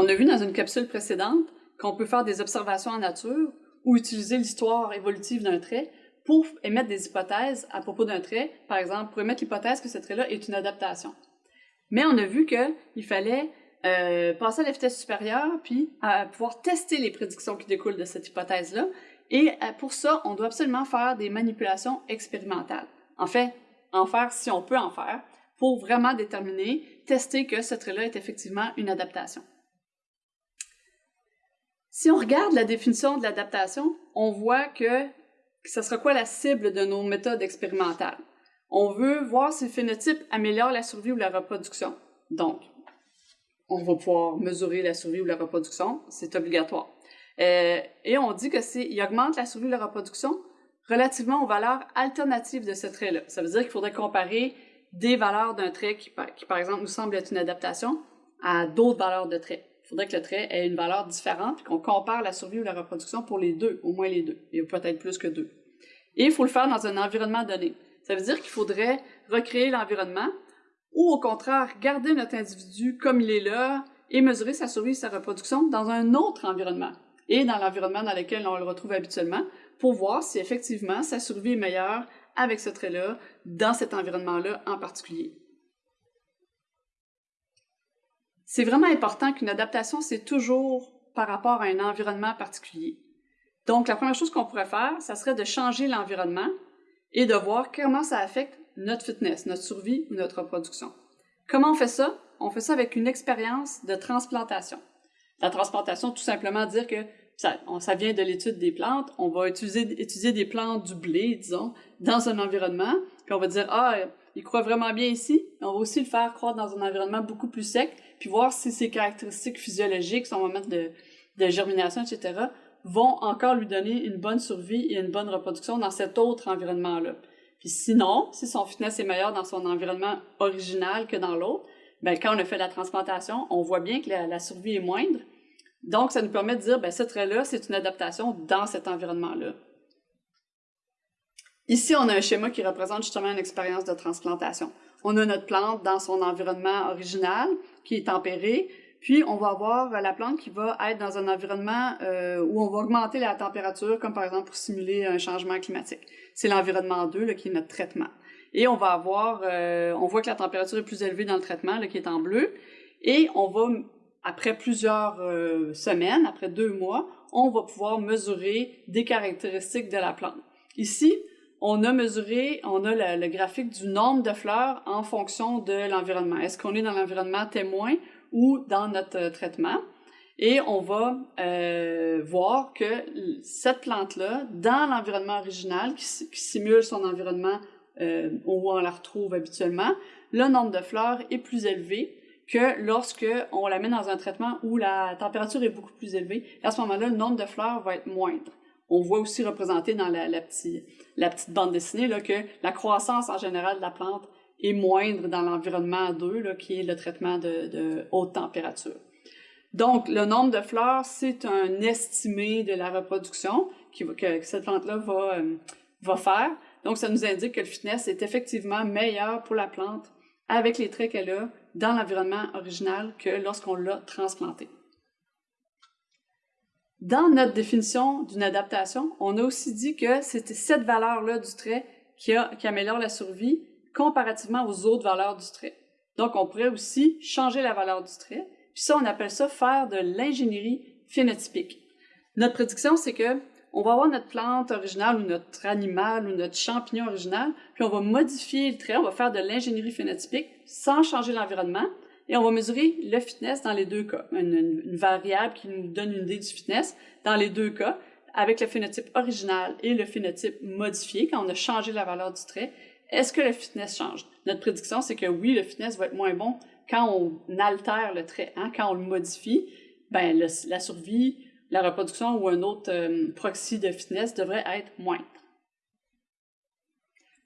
On a vu dans une capsule précédente qu'on peut faire des observations en nature ou utiliser l'histoire évolutive d'un trait pour émettre des hypothèses à propos d'un trait, par exemple, pour émettre l'hypothèse que ce trait-là est une adaptation. Mais on a vu qu'il fallait euh, passer à la vitesse supérieure, puis pouvoir tester les prédictions qui découlent de cette hypothèse-là. Et euh, pour ça, on doit absolument faire des manipulations expérimentales. En fait, en faire si on peut en faire, pour vraiment déterminer, tester que ce trait-là est effectivement une adaptation. Si on regarde la définition de l'adaptation, on voit que ce sera quoi la cible de nos méthodes expérimentales. On veut voir si le phénotype améliore la survie ou la reproduction. Donc, on va pouvoir mesurer la survie ou la reproduction, c'est obligatoire. Euh, et on dit que augmente la survie ou la reproduction relativement aux valeurs alternatives de ce trait-là. Ça veut dire qu'il faudrait comparer des valeurs d'un trait qui, qui, par exemple, nous semble être une adaptation à d'autres valeurs de trait. Il faudrait que le trait ait une valeur différente, qu'on compare la survie ou la reproduction pour les deux, au moins les deux, et peut-être plus que deux. Et il faut le faire dans un environnement donné. Ça veut dire qu'il faudrait recréer l'environnement, ou au contraire, garder notre individu comme il est là et mesurer sa survie et sa reproduction dans un autre environnement, et dans l'environnement dans lequel on le retrouve habituellement, pour voir si effectivement sa survie est meilleure avec ce trait-là, dans cet environnement-là en particulier. C'est vraiment important qu'une adaptation, c'est toujours par rapport à un environnement particulier. Donc, la première chose qu'on pourrait faire, ça serait de changer l'environnement et de voir comment ça affecte notre fitness, notre survie ou notre reproduction. Comment on fait ça? On fait ça avec une expérience de transplantation. La transplantation, tout simplement dire que ça, vient de l'étude des plantes. On va étudier des plantes du blé, disons, dans un environnement. Puis on va dire, ah, il croît vraiment bien ici. On va aussi le faire croître dans un environnement beaucoup plus sec, puis voir si ses caractéristiques physiologiques, son moment de, germination, etc., vont encore lui donner une bonne survie et une bonne reproduction dans cet autre environnement-là. Puis sinon, si son fitness est meilleur dans son environnement original que dans l'autre, ben quand on a fait la transplantation, on voit bien que la survie est moindre, donc, ça nous permet de dire, ben, ce trait-là, c'est une adaptation dans cet environnement-là. Ici, on a un schéma qui représente justement une expérience de transplantation. On a notre plante dans son environnement original, qui est tempéré, puis on va avoir la plante qui va être dans un environnement euh, où on va augmenter la température, comme par exemple pour simuler un changement climatique. C'est l'environnement 2 là, qui est notre traitement. Et on va avoir, euh, on voit que la température est plus élevée dans le traitement, là, qui est en bleu, et on va après plusieurs euh, semaines, après deux mois, on va pouvoir mesurer des caractéristiques de la plante. Ici, on a mesuré, on a le, graphique du nombre de fleurs en fonction de l'environnement. Est-ce qu'on est dans l'environnement témoin ou dans notre euh, traitement? Et on va euh, voir que cette plante-là, dans l'environnement original, qui, simule son environnement où on la retrouve habituellement, le nombre de fleurs est plus élevé que lorsque on la met dans un traitement où la température est beaucoup plus élevée. à ce moment-là, le nombre de fleurs va être moindre. On voit aussi représenté dans la, petite bande dessinée là, que la croissance en général de la plante est moindre dans l'environnement 2, là, qui est le traitement de, haute température. Donc, le nombre de fleurs, c'est un estimé de la reproduction que, cette plante-là va, euh, va faire. Donc, ça nous indique que le fitness est effectivement meilleur pour la plante avec les traits qu'elle a dans l'environnement original que lorsqu'on l'a transplanté. Dans notre définition d'une adaptation, on a aussi dit que c'était cette valeur-là du trait qui, qui améliore la survie comparativement aux autres valeurs du trait. Donc, on pourrait aussi changer la valeur du trait. Puis ça, on appelle ça faire de l'ingénierie phénotypique. Notre prédiction, c'est que on va avoir notre plante originale ou notre animal ou notre champignon original, puis on va modifier le trait, on va faire de l'ingénierie phénotypique sans changer l'environnement, et on va mesurer le fitness dans les deux cas. Une, variable qui nous donne une idée du fitness dans les deux cas, avec le phénotype original et le phénotype modifié, quand on a changé la valeur du trait, est-ce que le fitness change? Notre prédiction, c'est que oui, le fitness va être moins bon quand on altère le trait, hein, quand on le modifie, ben la survie, la reproduction ou un autre euh, proxy de fitness devrait être moindre.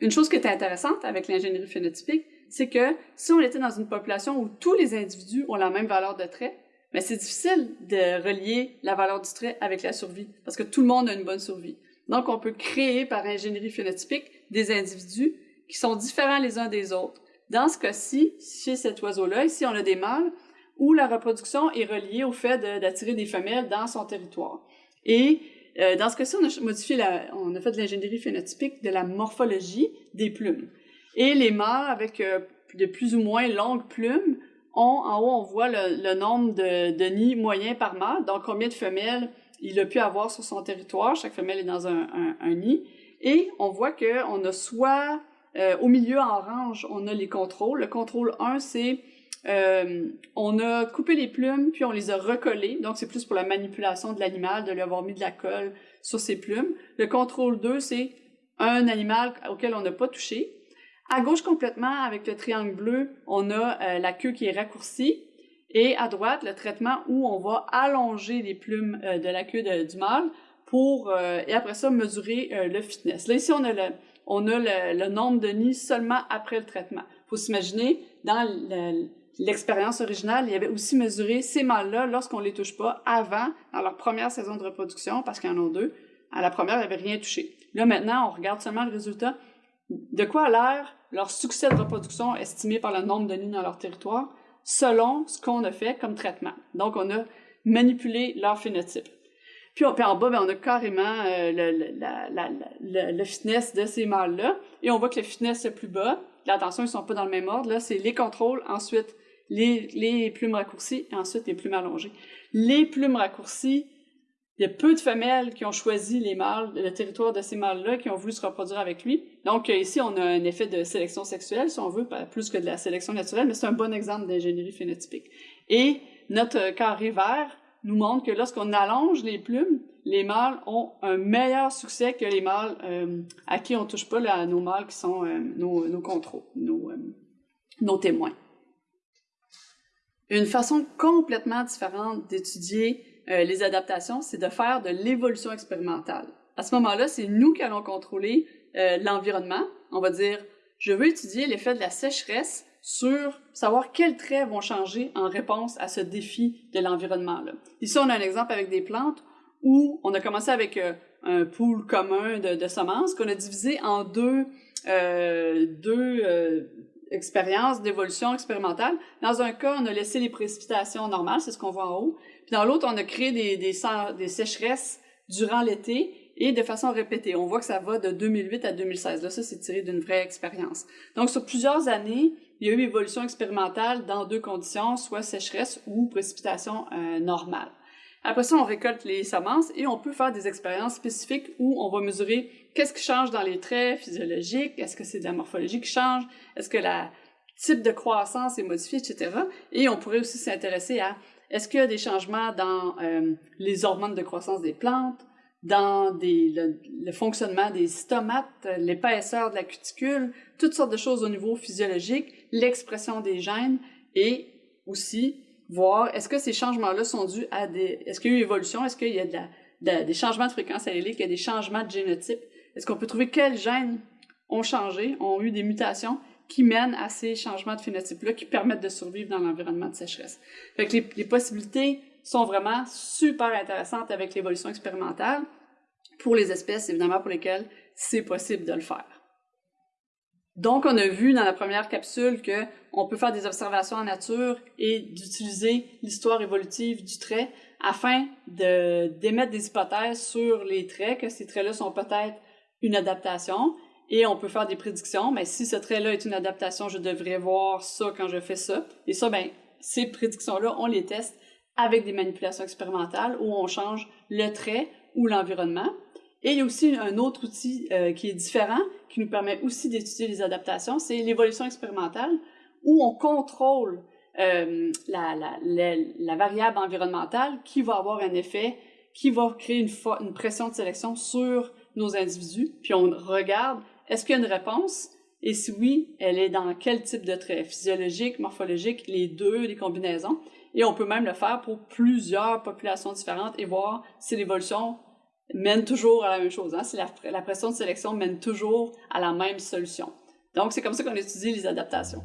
Une chose qui est intéressante avec l'ingénierie phénotypique, c'est que si on était dans une population où tous les individus ont la même valeur de trait, mais c'est difficile de relier la valeur du trait avec la survie, parce que tout le monde a une bonne survie. Donc, on peut créer par ingénierie phénotypique des individus qui sont différents les uns des autres. Dans ce cas-ci, chez cet oiseau-là, ici on a des mâles, où la reproduction est reliée au fait d'attirer des femelles dans son territoire. Et euh, dans ce cas-ci, on on a fait de l'ingénierie phénotypique de la morphologie des plumes. Et les mâles avec euh, de plus ou moins longues plumes ont, en haut, on voit le, nombre de, nids moyens par mâle, donc combien de femelles il a pu avoir sur son territoire. Chaque femelle est dans un, nid. Et on voit qu'on a soit euh, au milieu en orange, on a les contrôles. Le contrôle 1, c'est euh, on a coupé les plumes, puis on les a recollées. Donc, c'est plus pour la manipulation de l'animal, de lui avoir mis de la colle sur ses plumes. Le contrôle 2, c'est un animal auquel on n'a pas touché. À gauche complètement, avec le triangle bleu, on a euh, la queue qui est raccourcie. Et à droite, le traitement où on va allonger les plumes euh, de la queue du mâle pour, et après ça, mesurer le fitness. Là, ici, on a, le, on a le, le nombre de nids seulement après le traitement. Il faut s'imaginer, dans le, l'expérience originale, il y avait aussi mesuré ces mâles-là lorsqu'on les touche pas avant, dans leur première saison de reproduction, parce qu'il y en a deux. À la première, il n'y avait rien touché. Là, maintenant, on regarde seulement le résultat. De quoi a l'air leur succès de reproduction estimé par le nombre de nids dans leur territoire, selon ce qu'on a fait comme traitement. Donc, on a manipulé leur phénotype. Puis, en bas, ben, on a carrément euh, le, le, fitness de ces mâles-là. Et on voit que le fitness le plus bas, attention, ils ne sont pas dans le même ordre, là, c'est les contrôles, ensuite les, plumes raccourcies et ensuite les plumes allongées. Les plumes raccourcies, il y a peu de femelles qui ont choisi les mâles, le territoire de ces mâles-là, qui ont voulu se reproduire avec lui. Donc ici, on a un effet de sélection sexuelle, si on veut, plus que de la sélection naturelle, mais c'est un bon exemple d'ingénierie phénotypique. Et notre carré vert nous montre que lorsqu'on allonge les plumes, les mâles ont un meilleur succès que les mâles euh, à qui on touche pas nos mâles qui sont euh, nos, contrôles, euh, nos témoins. Une façon complètement différente d'étudier euh, les adaptations, c'est de faire de l'évolution expérimentale. À ce moment-là, c'est nous qui allons contrôler euh, l'environnement. On va dire, je veux étudier l'effet de la sécheresse sur savoir quels traits vont changer en réponse à ce défi de l'environnement. Ici, on a un exemple avec des plantes où on a commencé avec euh, un pool commun de, de semences qu'on a divisé en deux, deux expérience d'évolution expérimentale. Dans un cas, on a laissé les précipitations normales, c'est ce qu'on voit en haut. Puis dans l'autre, on a créé des, des, des sécheresses durant l'été et de façon répétée. On voit que ça va de 2008 à 2016. Là, ça, c'est tiré d'une vraie expérience. Donc, sur plusieurs années, il y a eu évolution expérimentale dans deux conditions, soit sécheresse ou précipitation euh, normale. Après ça, on récolte les semences et on peut faire des expériences spécifiques où on va mesurer qu'est-ce qui change dans les traits physiologiques, est-ce que c'est de la morphologie qui change, est-ce que le type de croissance est modifié, etc. Et on pourrait aussi s'intéresser à est-ce qu'il y a des changements dans euh, les hormones de croissance des plantes, dans le, fonctionnement des stomates, l'épaisseur de la cuticule, toutes sortes de choses au niveau physiologique, l'expression des gènes et aussi voir est-ce que ces changements-là sont dus à des... Est-ce qu'il y a eu évolution? Est-ce qu'il y a de des changements de fréquence allélique? Il y a des changements de génotype? Est-ce qu'on peut trouver quels gènes ont changé, ont eu des mutations? Qui mènent à ces changements de phénotype-là qui permettent de survivre dans l'environnement de sécheresse? Fait que les, possibilités sont vraiment super intéressantes avec l'évolution expérimentale pour les espèces, évidemment, pour lesquelles c'est possible de le faire. Donc, on a vu dans la première capsule que on peut faire des observations en nature et d'utiliser l'histoire évolutive du trait afin d'émettre des hypothèses sur les traits, que ces traits-là sont peut-être une adaptation, et on peut faire des prédictions. Mais si ce trait-là est une adaptation, je devrais voir ça quand je fais ça. Et ça, ben, ces prédictions-là, on les teste avec des manipulations expérimentales où on change le trait ou l'environnement. Et il y a aussi un autre outil euh, qui est différent, qui nous permet aussi d'étudier les adaptations, c'est l'évolution expérimentale, où on contrôle euh, la, variable environnementale qui va avoir un effet, qui va créer une pression de sélection sur nos individus, puis on regarde, est-ce qu'il y a une réponse? Et si oui, elle est dans quel type de trait? Physiologique, morphologique, les deux, les combinaisons. Et on peut même le faire pour plusieurs populations différentes et voir si l'évolution mène toujours à la même chose. Hein? Si la, pression de sélection mène toujours à la même solution. Donc, c'est comme ça qu'on étudie les adaptations.